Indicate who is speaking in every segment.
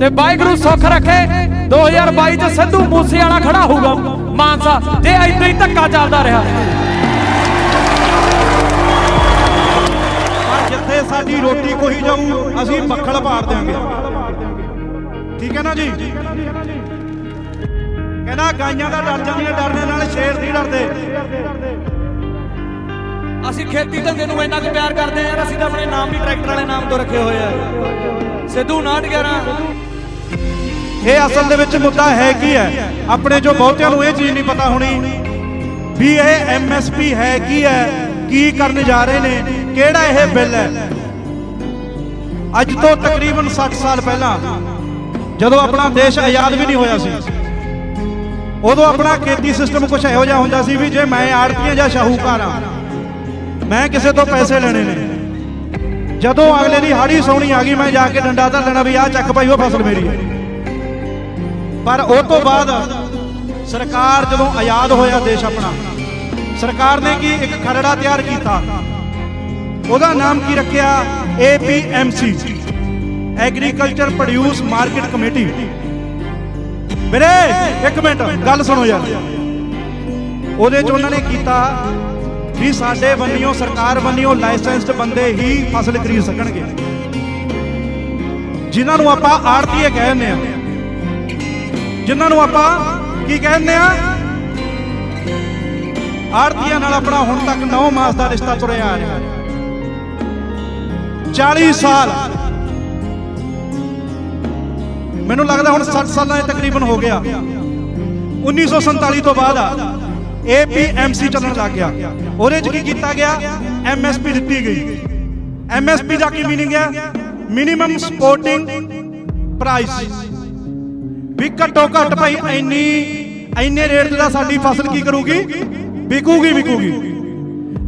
Speaker 1: ਤੇ ਵਾਹਿਗੁਰੂ ਸੁੱਖ ਰੱਖੇ। 2022 ਚ ਸਿੱਧੂ ਮੂਸੇ ਵਾਲਾ ਖੜਾ ਹੋਊਗਾ। ਮਾਨਸਾ ਜੇ ਏਦਾਂ ਹੀ ਧੱਕਾ ਚੱਲਦਾ ਰਿਹਾ।
Speaker 2: ਪਰ ਜਿੱਥੇ ਸਾਡੀ ਰੋਟੀ ਕੋਈ ਜਾਊ ਅਸੀਂ ਮੱਖਣ ਪਾੜ ਦਿਆਂਗੇ। ਠੀਕ ਹੈ ਨਾ ਜੀ? ਕਹਿੰਦਾ ਗਾਈਆਂ ਦਾ ਡਰ ਜਾਂਦੀਆਂ ਡਰਨੇ ਨਾਲ ਸ਼ੇਰ ਨਹੀਂ ਡਰਦੇ।
Speaker 1: ਅਸੀਂ ਖੇਤੀ ਧੰਦੇ ਨੂੰ ਇੰਨਾ ਕੁ ਪਿਆਰ ਕਰਦੇ ਆ ਯਾਰ ਅਸੀਂ ਤਾਂ ਆਪਣੇ ਨਾਮ ਵੀ ਟਰੈਕਟਰ ਵਾਲੇ ਨਾਮ ਤੋਂ ਰੱਖੇ ਹੋਏ ਆ। ਸਿੱਧੂ 911
Speaker 2: ਇਹ ਅਸਲ ਦੇ ਵਿੱਚ ਮੁੱਦਾ ਹੈ ਕੀ ਹੈ? ਆਪਣੇ ਜੋ ਬਹੁਤਿਆਂ ਨੂੰ ਇਹ ਚੀਜ਼ ਨਹੀਂ ਪਤਾ ਹੋਣੀ ਵੀ ਇਹ ਐਮਐਸਪੀ ਹੈ ਕੀ ਹੈ, ਕੀ ਕਰਨ ਜਾ ਰਹੇ ਨੇ, ਕਿਹੜਾ ਇਹ ਬਿੱਲ ਹੈ? ਅੱਜ ਤੋਂ ਤਕਰੀਬਨ 60 ਸਾਲ ਪਹਿਲਾਂ ਜਦੋਂ ਆਪਣਾ ਦੇਸ਼ ਆਜ਼ਾਦ ਵੀ ਨਹੀਂ ਹੋਇਆ ਸੀ, ਉਦੋਂ ਆਪਣਾ ਖੇਤੀ ਸਿਸਟਮ ਕੁਝ ਇਹੋ ਜਿਹਾ ਹੁੰਦਾ ਸੀ ਵੀ ਜੇ ਮੈਂ ਆੜਤੀਆਂ ਜਾਂ ਸ਼ਾਹੂਕਾਰ ਆ ਮੈਂ ਕਿਸੇ ਤੋਂ ਪੈਸੇ ਲੈਣੇ ਨੇ। ਜਦੋਂ ਅਗਲੇ ਦੀ ਹਾੜੀ ਸੌਣੀ ਆ ਗਈ, ਮੈਂ ਜਾ ਕੇ ਡੰਡਾ ਧਰ ਲੈਣਾ ਵੀ ਆਹ ਚੱਕ ਭਾਈ, ਉਹ ਫਸਲ ਮੇਰੀ ਹੈ। ਪਰ ਉਹ ਤੋਂ ਬਾਅਦ ਸਰਕਾਰ ਜਦੋਂ ਆਜ਼ਾਦ ਹੋਇਆ ਦੇਸ਼ ਆਪਣਾ, ਸਰਕਾਰ ਨੇ ਕੀ ਇੱਕ ਖਰੜਾ ਤਿਆਰ ਕੀਤਾ? ਉਹਦਾ ਨਾਮ ਕੀ ਰੱਖਿਆ? APMC agriculture produce market committee ਵੀਰੇ, ਇੱਕ ਮਿੰਟ, ਗੱਲ ਸੁਣੋ ਯਾਰ। ਉਹਦੇ ਚ ਉਹਨਾਂ ਨੇ ਕੀਤਾ ਵੀ ਸਾਡੇ ਬੰਨਿਓ ਸਰਕਾਰ ਬੰਨਿਓ ਲਾਇਸੈਂਸਡ ਬੰਦੇ ਹੀ ਫਸਲ ਖਰੀਦ ਸਕਣਗੇ। ਜਿਨ੍ਹਾਂ ਨੂੰ ਆਪਾਂ ਆੜਤੀਏ ਕਹਿੰਦੇ ਆ ਜਿਨ੍ਹਾਂ ਨੂੰ ਆਪਾਂ ਕੀ ਕਹਿੰਦੇ ਆ? ਆੜਤੀਆਂ ਨਾਲ ਆਪਣਾ ਹੁਣ ਤੱਕ 9 ਮਾਸ ਦਾ ਰਿਸ਼ਤਾ ਤੁਰਿਆ ਆ ਰਿਹਾ। 40 ਸਾਲ। ਮੈਨੂੰ ਲੱਗਦਾ ਹੁਣ 60 ਸਾਲਾਂ ਦੇ ਤਕਰੀਬਨ ਹੋ ਗਿਆ। 1947 ਤੋਂ ਬਾਅਦ ਆ APMC ਚੱਲਣ ਲੱਗ ਗਿਆ। ਉਹਦੇ ਚ ਕੀ ਕੀਤਾ ਗਿਆ? MSP ਦਿੱਤੀ ਗਈ। MSP ਦਾ ਕੀ ਮੀਨਿੰਗ ਹੈ ਮਿਨੀਮਮ ਸਪੋਰਟਿੰਗ ਪ੍ਰਾਈਸ ਵੀ ਘੱਟੋ ਘੱਟ ਭਾਈ ਇੰਨੀ, ਇੰਨੇ ਰੇਟ ਦਾ ਸਾਡੀ ਫਸਲ ਕੀ ਕਰੂਗੀ? ਵਿਕੂਗੀ ਵਿਕੂਗੀ।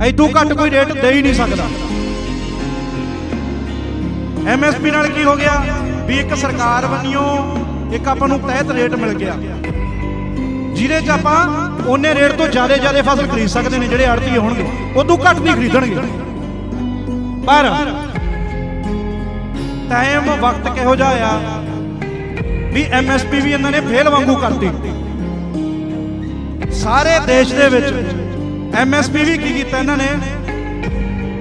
Speaker 2: ਐਦੋਂ ਘੱਟ ਕੋਈ ਰੇਟ ਦੇ ਹੀ ਨਹੀਂ ਸਕਦਾ। ਐਮਐਸਪੀ ਨਾਲ ਕੀ ਹੋ ਗਿਆ? ਵੀ ਇੱਕ ਸਰਕਾਰ ਬੰਨਿਓ ਇੱਕ ਆਪਾਂ ਨੂੰ ਤਹਿਤ ਰੇਟ ਮਿਲ ਗਿਆ। ਜਿਹਦੇ 'ਚ ਆਪਾਂ ਉਹਨੇ ਰੇਟ ਤੋਂ ਜ਼ਿਆਦਾ ਜ਼ਿਆਦਾ ਫਸਲ ਖਰੀਦ ਸਕਦੇ ਨੇ, ਜਿਹੜੇ ਆੜਤੀ ਹੋਣਗੇ। ਉਦੋਂ ਘੱਟ ਨਹੀਂ ਖਰੀਦਣਗੇ। ਪਰ ਟਾਈਮ ਵਕਤ ਕਿਹੋ ਜਿਹਾ ਆ ਵੀ ਐਮਐਸਪੀ ਵੀ ਇਹਨਾਂ ਨੇ ਫੇਲ ਵਾਂਗੂ ਕਰਤੀ। ਸਾਰੇ ਦੇਸ਼ ਦੇ ਵਿੱਚ ਐਮਐਸਪੀ ਵੀ ਕੀ ਕੀਤਾ ਇਹਨਾਂ ਨੇ?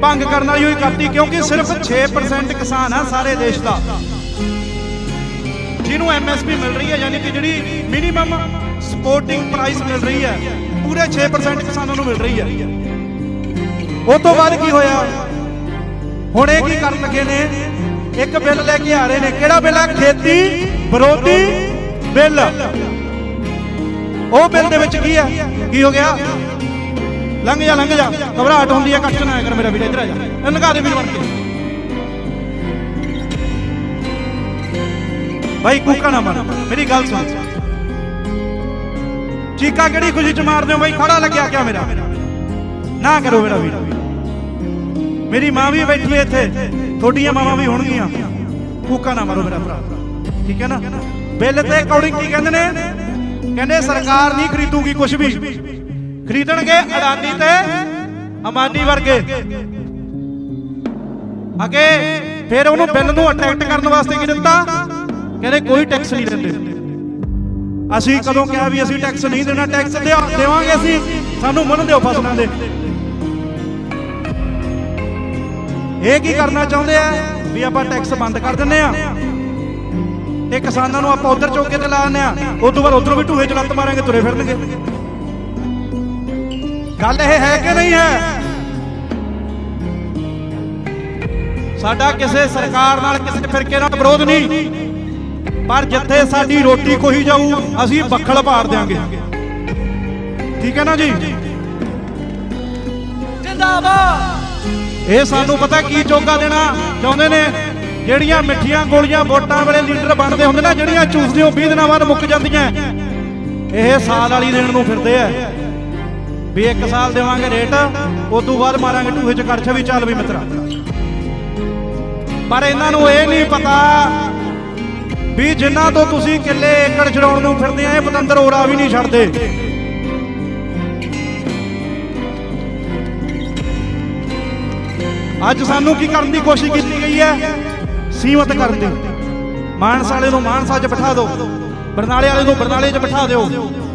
Speaker 2: ਭੰਗ ਕਰਨ ਵਾਲੀ ਹੋਈ ਕਰਤੀ, ਕਿਉਂਕਿ ਸਿਰਫ 6% ਕਿਸਾਨ ਆ ਸਾਰੇ ਦੇਸ਼ ਦਾ। ਜਿਹਨੂੰ ਐਮਐਸਪੀ ਮਿਲ ਰਹੀ ਹੈ, ਯਾਨੀ ਕਿ ਜਿਹੜੀ ਮਿਨੀਮਮ ਸਪੋਰਟਿੰਗ ਪ੍ਰਾਈਸ ਮਿਲ ਰਹੀ ਹੈ, ਪੂਰੇ 6% ਕਿਸਾਨਾਂ ਨੂੰ ਮਿਲ ਰਹੀ ਹੈ। ਉਹ ਤੋਂ ਬਾਅਦ ਕੀ ਹੋਇਆ? ਹੁਣ ਇਹ ਕੀ ਕਰਨ ਲੱਗੇ ਨੇ? ਇੱਕ ਬਿੱਲ ਲੈ ਕੇ ਆ ਰਹੇ ਨੇ। ਕਿਹੜਾ ਬਿੱਲ ਆ? ਖੇਤੀ ਵਿਰੋਧੀ ਬਿੱਲ। ਉਹ ਬਿੱਲ ਦੇ ਵਿੱਚ ਕੀ ਹੈ ਕੀ ਹੋ ਗਿਆ? ਲੰਘ ਜਾ ਲੰਘ ਜਾ। ਘਬਰਾਹਟ ਹੁੰਦੀ ਹੈ ਕੱਟ ਨਾ ਕਰ ਮੇਰਾ ਵੀਰ, ਇੱਧਰ ਆ ਜਾ। ਇਹ ਲੰਘਾ ਦੇ ਵੀਰ ਬਣ ਕੇ। ਭਾਈ ਕੂਕਾ ਨਾ ਮਾਰ। ਮੇਰੀ ਗੱਲ ਸੁਣ। ਚੀਕਾ ਕਿਹੜੀ ਖੁਸ਼ੀ ਚ ਮਾਰਦੇ ਹੋ ਭਾਈ ਖੜਾ ਲੱਗਿਆ ਕਿਆ ਮੇਰਾ? ਨਾ ਕਰੋ ਮੇਰਾ ਵੀਰ। ਮੇਰੀ ਮਾਂ ਵੀ ਬੈਠੀ ਹੈ ਇੱਥੇ। ਤੁਹਾਡੀਆਂ ਮਾਵਾਂ ਵੀ ਹੋਣਗੀਆਂ। ਕੂਕਾ ਨਾ ਮਾਰੋ ਮੇਰਾ ਭਰਾ। ਠੀਕ ਹੈ ਨਾ? ਬਿੱਲ ਤੇ ਅਕੋਰਡਿੰਗ ਕੀ ਕਹਿੰਦੇ ਨੇ? ਕਹਿੰਦੇ ਸਰਕਾਰ ਨਹੀਂ ਖਰੀਦੂਗੀ ਕੁਝ ਵੀ। ਖਰੀਦਣਗੇ ਅਡਾਨੀ ਤੇ ਅਮਾਨੀ ਵਰਗੇ। ਅਗੇ ਫਿਰ ਉਹਨੂੰ ਬਿੱਲ ਨੂੰ ਅਟਰੈਕਟ ਕਰਨ ਵਾਸਤੇ ਕੀ ਦਿੱਤਾ? ਕਹਿੰਦੇ ਕੋਈ ਟੈਕਸ ਨਹੀਂ ਦਿੰਦੇ। ਅਸੀਂ ਕਦੋਂ ਕਿਹਾ ਵੀ ਅਸੀਂ ਟੈਕਸ ਨਹੀਂ ਦੇਣਾ ਟੈਕਸ ਦੇਵਾਂਗੇ ਅਸੀਂ। ਸਾਨੂੰ ਮੰਨ ਦਿਓ ਫਸਲਾਂ ਦੇ। ਇਹ ਕੀ ਕਰਨਾ ਚਾਹੁੰਦੇ ਆ? ਵੀ ਆਪਾਂ ਟੈਕਸ ਬੰਦ ਕਰ ਦਿੰਨੇ ਆ। ਤੇ ਕਿਸਾਨਾਂ ਨੂੰ ਆਪਾਂ ਉਧਰ ਚੌਕੇ ਤੇ ਲਾ ਦਿੰਨੇ ਆ ਉਸ ਤੋਂ ਬਾਅਦ ਉਧਰੋਂ ਵੀ ਢੂਹੇ ਚ ਲੱਤ ਮਾਰਾਂਗੇ ਤੁਰੇ ਫਿਰਨਗੇ। ਗੱਲ ਇਹ ਹੈ ਕਿ ਨਹੀਂ ਹੈ? ਸਾਡਾ ਕਿਸੇ ਸਰਕਾਰ ਨਾਲ ਕਿਸੇ ਫਿਰਕੇ ਨਾਲ ਵਿਰੋਧ ਨਹੀਂ। ਪਰ ਜਿੱਥੇ ਸਾਡੀ ਰੋਟੀ ਕੋਈ ਜਾਊ ਅਸੀਂ ਬੱਖਲ ਪਾੜ ਦਿਆਂਗੇ। ਠੀਕ ਹੈ ਨਾ ਜੀ?
Speaker 1: ਜਿੰਦਾਬਾਦ।
Speaker 2: ਇਹ ਸਾਨੂੰ ਪਤਾ ਕੀ ਚੋਗਾ ਦੇਣਾ ਚਾਹੁੰਦੇ ਨੇ? ਜਿਹੜੀਆਂ ਮਿੱਠੀਆਂ ਗੋਲੀਆਂ ਵੋਟਾਂ ਵੇਲੇ ਲੀਡਰ ਬਣਦੇ ਹੁੰਦੇ ਨਾ, ਜਿਹੜੀਆਂ ਚੂਸਦੇ ਹੋ 20 ਦਿਨਾਂ ਬਾਅਦ ਮੁੱਕ ਜਾਂਦੀਆਂ। ਇਹ ਸਾਲ ਵਾਲੀ ਦੇਣ ਨੂੰ ਫਿਰਦੇ ਆ। ਵੀ ਇੱਕ ਸਾਲ ਦੇਵਾਂਗੇ ਰੇਟ ਉਸ ਤੋਂ ਬਾਅਦ ਮਾਰਾਂਗੇ ਟੂਹੇ ਚ ਕੜਛਾ ਵੀ ਚੱਲ ਵੀ ਮਿੱਤਰਾ। ਪਰ ਇਹਨਾਂ ਨੂੰ ਇਹ ਨਹੀਂ ਪਤਾ ਵੀ ਜਿਨ੍ਹਾਂ ਤੋਂ ਤੁਸੀਂ ਕਿੱਲੇ ਏਕੜ ਛਡਾਉਣ ਨੂੰ ਫਿਰਦੇ ਆ, ਇਹ ਪਤੰਦਰ ਓਰਾ ਵੀ ਨਹੀਂ ਛੱਡਦੇ। ਅੱਜ ਸਾਨੂੰ ਕੀ ਕਰਨ ਦੀ ਕੋਸ਼ਿਸ਼ ਕੀਤੀ ਗਈ ਹੈ? ਸੀਮਤ ਕਰ ਦੀ। ਮਾਨਸਾ ਵਾਲੇ ਨੂੰ ਮਾਨਸਾ 'ਚ ਬਿਠਾ ਦਿਓ। ਬਰਨਾਲੇ ਵਾਲੇ ਨੂੰ ਬਰਨਾਲੇ 'ਚ ਬਿਠਾ ਦਿਓ।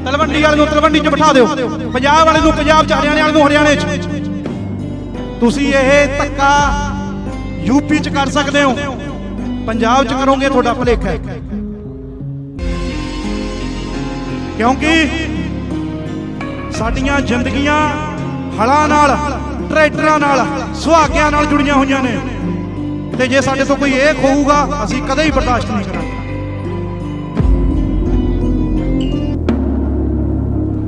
Speaker 2: ਤਲਵੰਡੀ ਵਾਲੇ ਨੂੰ ਤਲਵੰਡੀ 'ਚ ਬਿਠਾ ਦਿਓ। ਪੰਜਾਬ ਵਾਲੇ ਨੂੰ ਪੰਜਾਬ 'ਚ, ਹਰਿਆਣੇ ਵਾਲੇ ਨੂੰ ਹਰਿਆਣੇ 'ਚ। ਤੁਸੀਂ ਇਹ ਧੱਕਾ ਯੂਪੀ 'ਚ ਕਰ ਸਕਦੇ ਹੋ। ਪੰਜਾਬ 'ਚ ਕਰੋਗੇ ਤੁਹਾਡਾ ਭੁਲੇਖਾ ਹੈ। ਕਿਉਂਕਿ ਸਾਡੀਆਂ ਜ਼ਿੰਦਗੀਆਂ ਹਲਾਂ ਨਾਲ, ਟਰੈਕਟਰਾਂ ਨਾਲ, ਸੁਹਾਗਿਆਂ ਨਾਲ ਜੁੜੀਆਂ ਹੋਈਆਂ ਨੇ। ਤੇ ਜੇ ਸਾਡੇ ਤੋਂ ਕੋਈ ਇਹ ਖੋਊਗਾ ਅਸੀਂ ਕਦੇ ਹੀ ਬਰਦਾਸ਼ਤ ਨਹੀਂ ਕਰਾਂਗੇ।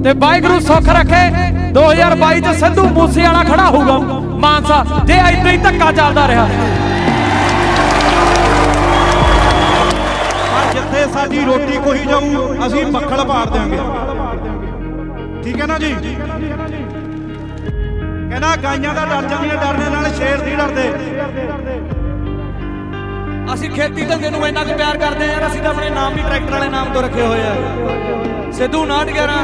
Speaker 1: ਤੇ ਵਾਹਿਗੁਰੂ ਸੁੱਖ ਰੱਖੇ। 2022 ਚ ਸਿੱਧੂ ਮੂਸੇ ਵਾਲਾ ਖੜਾ ਹੋਊਗਾ। ਮਾਨਸਾ ਜੇ ਏਦਾਂ ਹੀ ਧੱਕਾ ਚੱਲਦਾ ਰਿਹਾ।
Speaker 2: ਜਿੱਥੇ ਸਾਡੀ ਰੋਟੀ ਕੋਈ ਜਾਊ ਅਸੀਂ ਬੱਖਲ ਪਾੜ ਦਿਆਂਗੇ। ਠੀਕ ਹੈ ਨਾ ਜੀ? ਕਹਿੰਦਾ ਗਾਈਆਂ ਦਾ ਡਰ ਜਾਂਦੀਆਂ ਡਰਨੇ ਨਾਲ ਸ਼ੇਰ ਨਹੀਂ ਡਰਦੇ।
Speaker 1: ਅਸੀਂ ਖੇਤੀ ਧੰਦੇ ਨੂੰ ਇੰਨਾ ਕੁ ਪਿਆਰ ਕਰਦੇ ਆ ਯਾਰ ਅਸੀਂ ਤਾਂ ਆਪਣੇ ਨਾਮ ਵੀ ਟਰੈਕਟਰ ਵਾਲੇ ਨਾਮ ਤੋਂ ਰੱਖੇ ਹੋਏ ਆ। ਸਿੱਧੂ 911